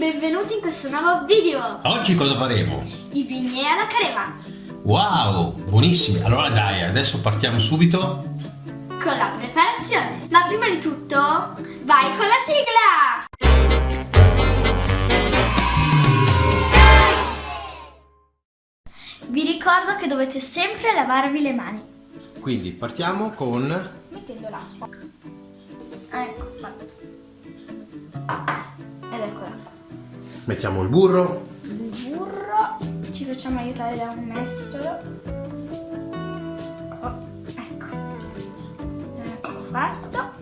benvenuti in questo nuovo video! Oggi cosa faremo? I bignè alla crema! Wow, buonissimi! Allora dai, adesso partiamo subito Con la preparazione! Ma prima di tutto, vai con la sigla! Vi ricordo che dovete sempre lavarvi le mani. Quindi partiamo con... Mettendo l'acqua. Ecco, fatto. Ed ecco l'acqua. Mettiamo il burro Il burro. Ci facciamo aiutare da un mestolo. Oh, ecco. Ecco fatto.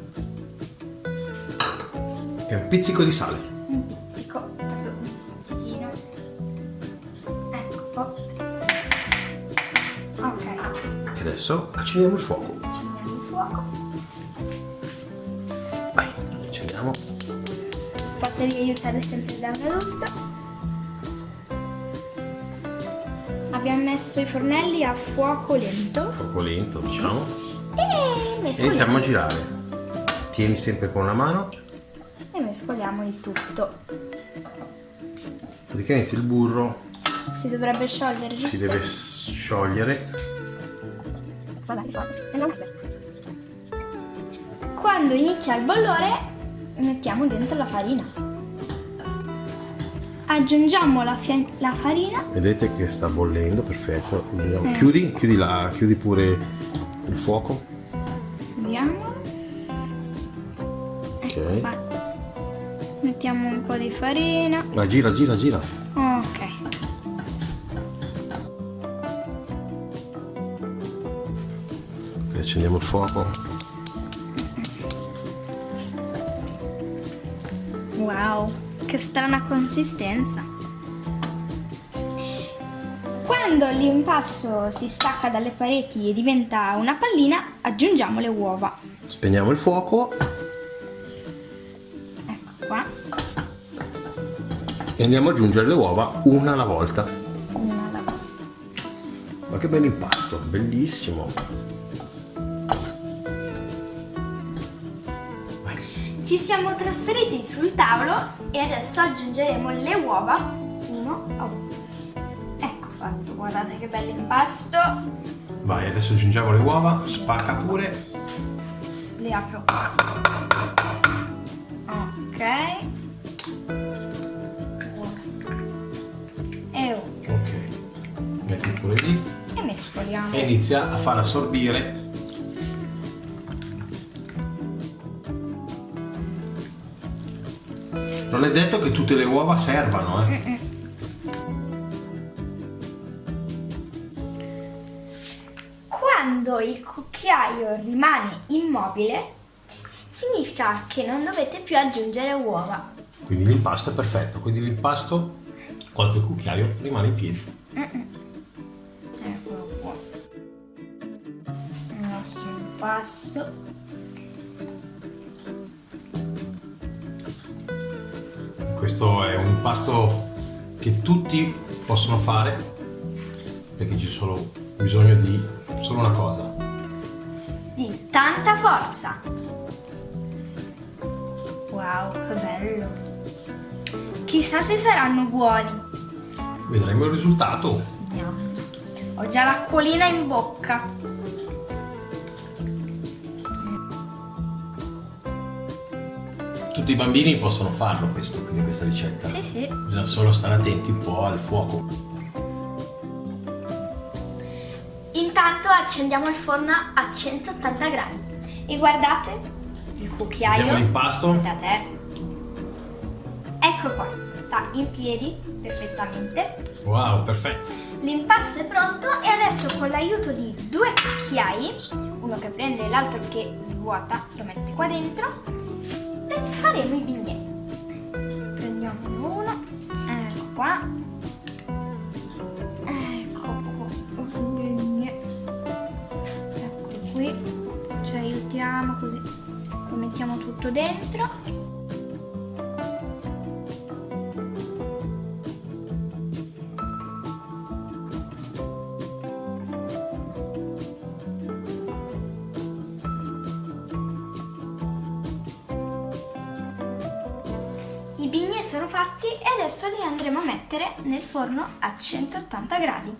e un pizzico di sale. Un pizzico, proprio un pizzichino. Ecco. Ok. E adesso accendiamo il fuoco. Potevi aiutare sempre da un adulto. Abbiamo messo i fornelli a fuoco lento Fuoco lento, diciamo. e mescoliamo, Iniziamo a girare. Tieni sempre con una mano. e mescoliamo il tutto. Praticamente il burro Si dovrebbe sciogliere, giusto? si deve sciogliere. Sembra. Quando inizia il bollore mettiamo dentro la farina. Aggiungiamo la, la farina Vedete che sta bollendo, perfetto. Eh. Chiudi, chiudi, la, chiudi pure il fuoco. Vediamo. Ok. Qua. Mettiamo un po' di farina. La gira, gira, gira. Ok. E accendiamo il fuoco. Wow, che strana consistenza. Quando l'impasto si stacca dalle pareti e diventa una pallina, aggiungiamo le uova. Spegniamo il fuoco Ecco qua. e andiamo ad aggiungere le uova una alla volta. Una alla volta. Ma che bello impasto, bellissimo. Ci siamo trasferiti sul tavolo e adesso aggiungeremo le uova uno a uno. Ecco fatto, guardate che bello impasto. Vai, adesso aggiungiamo le uova, spacca pure. Le apro. Ok. E, Ok. Metti pure lì e mescoliamo. e inizia a far assorbire. Non è detto che tutte le uova servano, eh. Quando il cucchiaio rimane immobile, significa che non dovete più aggiungere uova. Quindi l'impasto è perfetto, quindi l'impasto quando il cucchiaio rimane in piedi. Eccolo qua. Il nostro impasto. Questo è un impasto che tutti possono fare perché c'è solo bisogno di solo una cosa. di tanta forza. Wow, che bello. Chissà se saranno buoni. Vedremo il risultato. Ho già l'acquolina in bocca. Tutti i bambini possono farlo questo, quindi questa ricetta. Sì, sì. Bisogna solo stare attenti un po' al fuoco. Intanto accendiamo il forno a 180 gradi. E guardate il Vediamo cucchiaio. l'impasto. Guardate. Ecco qua, sta in piedi perfettamente. Wow, perfetto. L'impasto è pronto e adesso con l'aiuto di due cucchiai, uno che prende e l'altro che svuota, lo mette qua dentro, faremo i bignè. Prendiamo uno, ecco qua, ecco qua, un bignè, ecco qui, ci aiutiamo così, lo mettiamo tutto dentro. Fatti e adesso li andremo a mettere nel forno a 180 gradi.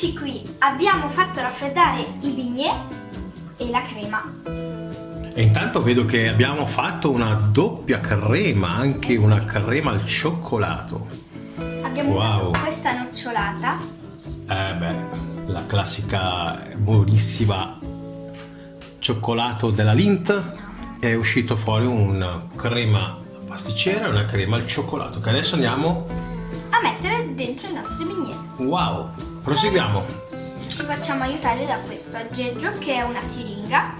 Eccoci qui, abbiamo fatto raffreddare i bignè e la crema. E intanto vedo che abbiamo fatto una doppia crema, anche una crema al cioccolato. Abbiamo Wow. questa nocciolata. Eh beh, la classica buonissima cioccolato della Lindt. È uscito fuori una crema pasticcera e una crema al cioccolato che adesso andiamo... a mettere dentro i nostri bignè. Wow! Proseguiamo! Ci facciamo aiutare da questo aggeggio che è una siringa.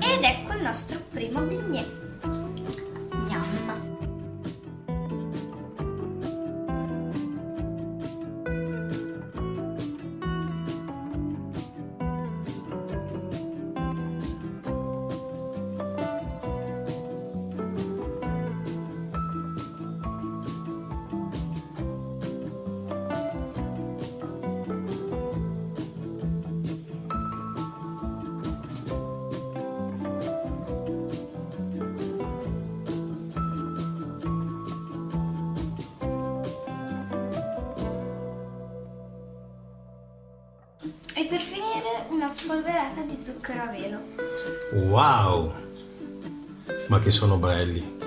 Ed ecco il nostro primo bignè. E per finire una spolverata di zucchero a velo. Wow! Ma che sono belli!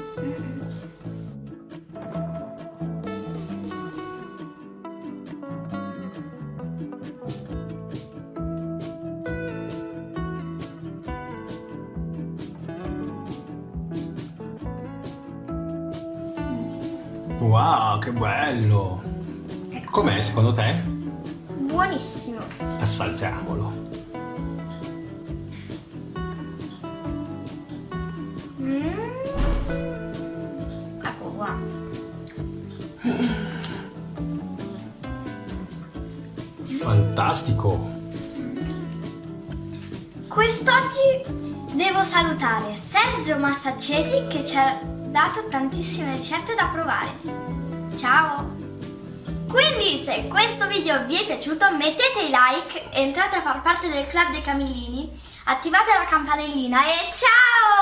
Wow, che bello! Com'è secondo te? Buonissimo. Assaggiamolo. Mm. Ecco qua. Fantastico! Quest'oggi devo salutare Sergio Massaccesi che ci ha dato tantissime ricette da provare. Ciao! Quindi se questo video vi è piaciuto mettete i like, entrate a far parte del club dei Camillini, attivate la campanellina e ciao!